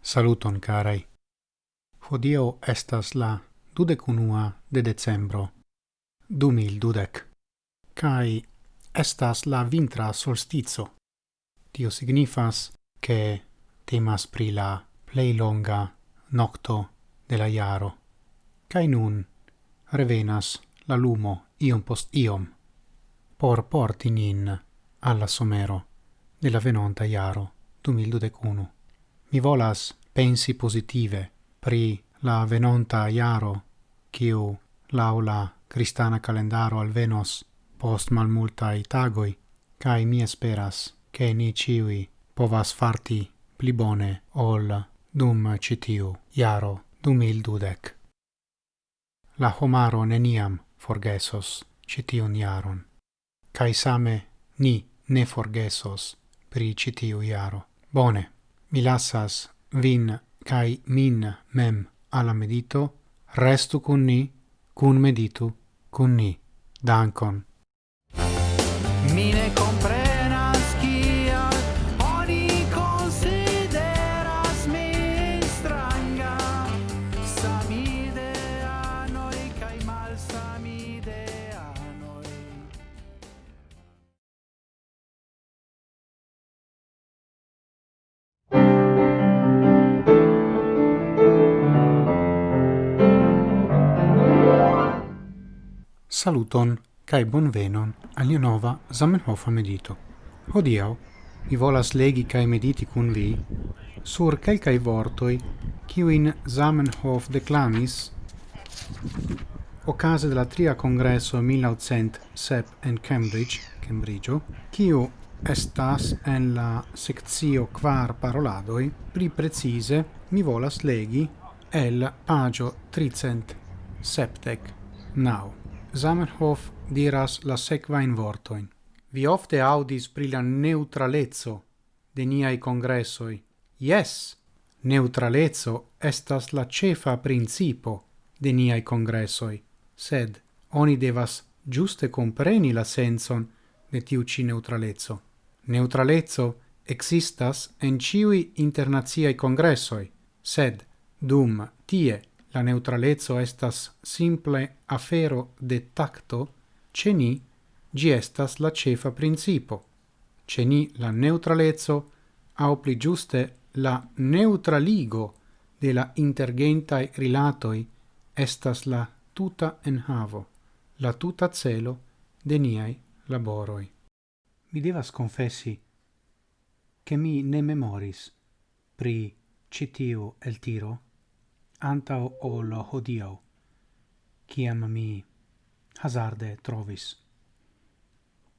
Saluton carai. Hodio estas la dudecunua de decembro, du mil dudec, Cai estas la vintra solstizo. Tio signifas che temas pri la plei longa nocto de la iaro. Cai nun revenas la lumo iom post iom por porti nin alla somero de la venonta iaro 2021. Mi volas pensi positive pri la venonta iaro quiu laula cristana calendaro alvenos post malmultai tagoi, cae mi esperas che ni ciui povas farti pli bone ol dum citiu iaro dumil dudec la homaro neniam forgesos citiun iaron. Cai same ni ne forgesos pri citiu iaro. Bone, mi lassas vin cae min mem alla medito, restu cun ni, cun meditu, cun ni. Dankon. Mine compre Saluton kai bonvenon al nova Zamenhofa medito. Hodiaŭ mi volas legi kai mediti kun vi sur kelkaj vortoj kiujn Zamenhof declamis okaze de la tria kongreso 1907 en Cambridge, Cambridge, kiu estas en la sekcio kvar paroladoj pri precize mi volas legi el pagio 300 septec now. Zamenhof diras la sequain vortoin. Vi ofte audis pri la neutralezzo de niai congressoi. Yes, neutralezzo estas la cefa principo de niai congressoi, sed oni devas giuste compreni la senson de tiu ci neutralezzo. Neutralezzo existas en ciui internaziai congressoi, sed dum tie la neutralezzo estas simple afero de tacto, ce ni gi estas la cefa principo. Ce ni la neutralezzo, au pli giuste la neutraligo de la intergentai rilatoi estas la tuta enhavo, la tuta celo de niai laboroi. Mi devas confessi che mi ne memoris pri citiu el tiro antau ol hodiau, ciam mi hazarde trovis.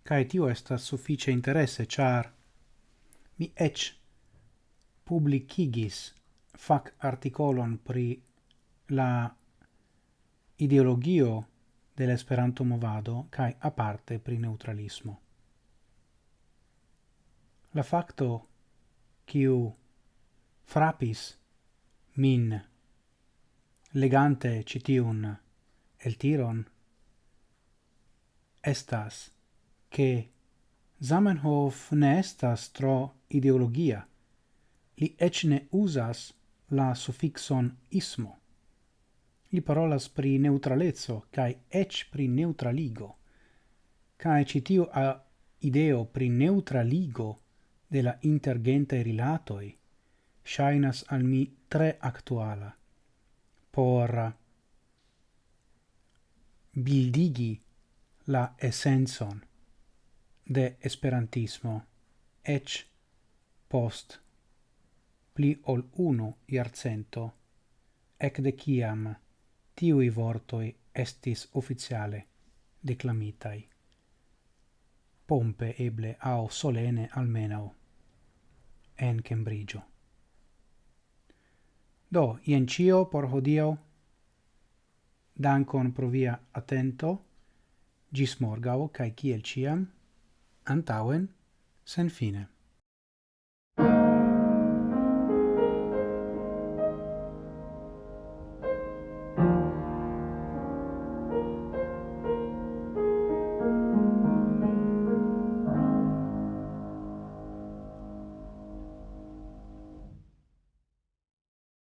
Cae tio estas suffice interesse, char mi ec publicigis fac articolon pri la ideologio dell'esperanto movado cae aparte pri neutralismo. La facto quiu frapis min legante citiun el tiron estas che Zamenhof ne estas tro ideologia. Li ec ne usas la suffixon ismo. Li parolas pri neutralezzo kai ec pri neutraligo. Kai citiu a ideo pri neutraligo de la intergente rilatoi shainas al mi tre actuala por bildigi la essenson de esperantismo ec post pli ol uno iarcento ec de ciam tiui vortoi estis officiale declamitai pompe eble au solene almenau en Cambridgeo. Do, ien cio por hodio. Dankon pro via attento. Gis morgau, cae ciel ciam, antauen, sen fine.